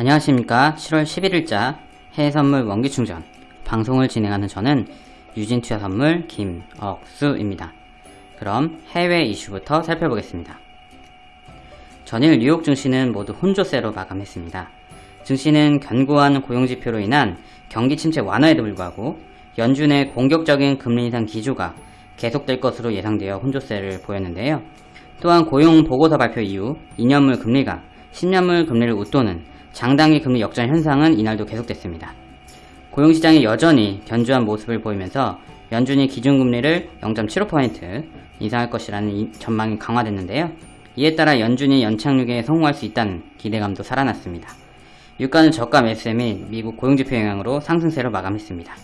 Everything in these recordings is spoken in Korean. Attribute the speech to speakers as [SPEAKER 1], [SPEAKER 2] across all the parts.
[SPEAKER 1] 안녕하십니까 7월 11일자 해외선물 원기충전 방송을 진행하는 저는 유진투자선물 김억수입니다. 그럼 해외 이슈부터 살펴보겠습니다. 전일 뉴욕 증시는 모두 혼조세로 마감했습니다. 증시는 견고한 고용지표로 인한 경기 침체 완화에도 불구하고 연준의 공격적인 금리 인상 기조가 계속될 것으로 예상되어 혼조세를 보였는데요. 또한 고용 보고서 발표 이후 2년물 금리가 10년물 금리를 웃도는 장단기 금리 역전 현상은 이날도 계속됐습니다. 고용시장이 여전히 견조한 모습을 보이면서 연준이 기준금리를 0.75% 인상할 것이라는 이- 전망이 강화됐는데요. 이에 따라 연준이 연착륙에 성공할 수 있다는 기대감도 살아났습니다. 유가는 저가 매수세 및 미국 고용지표 영향으로 상승세로 마감했습니다.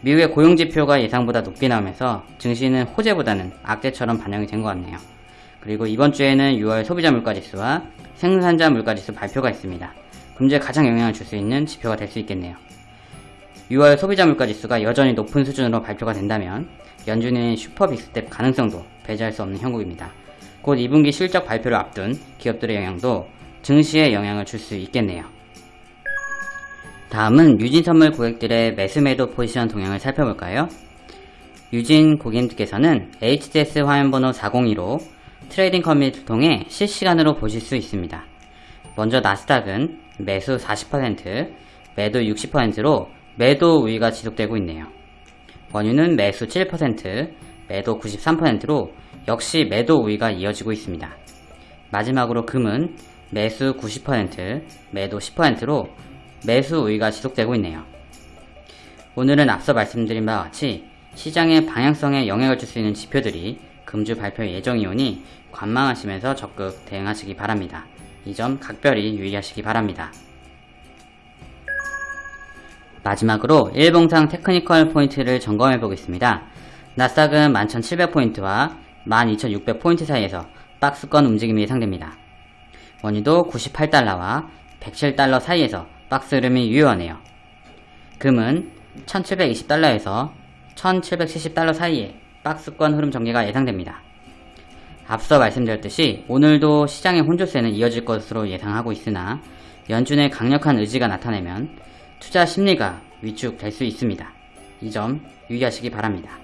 [SPEAKER 1] 미국의 고용지표가 예상보다 높게 나오면서 증시는 호재보다는 악재처럼 반영이 된 것 같네요. 그리고 이번 주에는 6월 소비자 물가지수와 생산자 물가지수 발표가 있습니다. 금주에 가장 영향을 줄 수 있는 지표가 될 수 있겠네요. 6월 소비자 물가지수가 여전히 높은 수준으로 발표가 된다면 연준의 슈퍼 빅스텝 가능성도 배제할 수 없는 형국입니다. 곧 2분기 실적 발표를 앞둔 기업들의 영향도 증시에 영향을 줄 수 있겠네요. 다음은 유진 선물 고객들의 매수 매도 포지션 동향을 살펴볼까요? 유진 고객님께서는 HTS 화면번호 402로 trading 커뮤니티를 통해 실시간으로 보실 수 있습니다. 먼저 나스닥은 매수 40%, 매도 60%로 매도 우위가 지속되고 있네요. 원유는 매수 7%, 매도 93%로 역시 매도 우위가 이어지고 있습니다. 마지막으로 금은 매수 90%, 매도 10%로 매수 우위가 지속되고 있네요. 오늘은 앞서 말씀드린 바와 같이 시장의 방향성에 영향을 줄 수 있는 지표들이 금주 발표 예정이 오니 관망하시면서 적극 대응하시기 바랍니다. 이 점 각별히 유의하시기 바랍니다. 마지막으로 일봉상 테크니컬 포인트를 점검해 보겠습니다. 나스닥은 11,700포인트와 12,600포인트 사이에서 박스권 움직임이 예상됩니다. 원유도 98달러와 107달러 사이에서 박스 흐름이 유효하네요. 금은 1720달러에서 1770달러 사이에 박스권 흐름 전개가 예상됩니다. 앞서 말씀드렸듯이 오늘도 시장의 혼조세는 이어질 것으로 예상하고 있으나 연준의 강력한 의지가 나타내면 투자 심리가 위축될 수 있습니다. 이 점 유의하시기 바랍니다.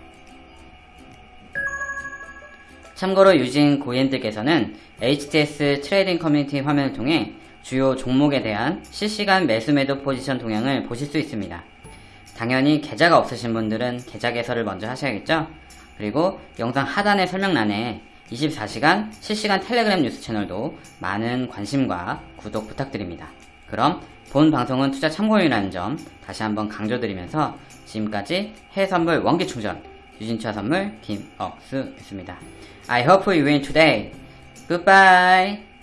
[SPEAKER 1] 참고로 유진 고객님들께서는 HTS trading 커뮤니티 화면을 통해 주요 종목에 대한 실시간 매수 매도 포지션 동향을 보실 수 있습니다. 당연히 계좌가 없으신 분들은 계좌 개설을 먼저 하셔야겠죠? 그리고 영상 하단의 설명란에 24시간 실시간 텔레그램 뉴스 채널도 많은 관심과 구독 부탁드립니다. 그럼 본 방송은 투자 참고용이라는 점 다시 한번 강조드리면서 지금까지 해외선물 원기충전 유진투자 선물 김억수였습니다. I hope you win today. Goodbye.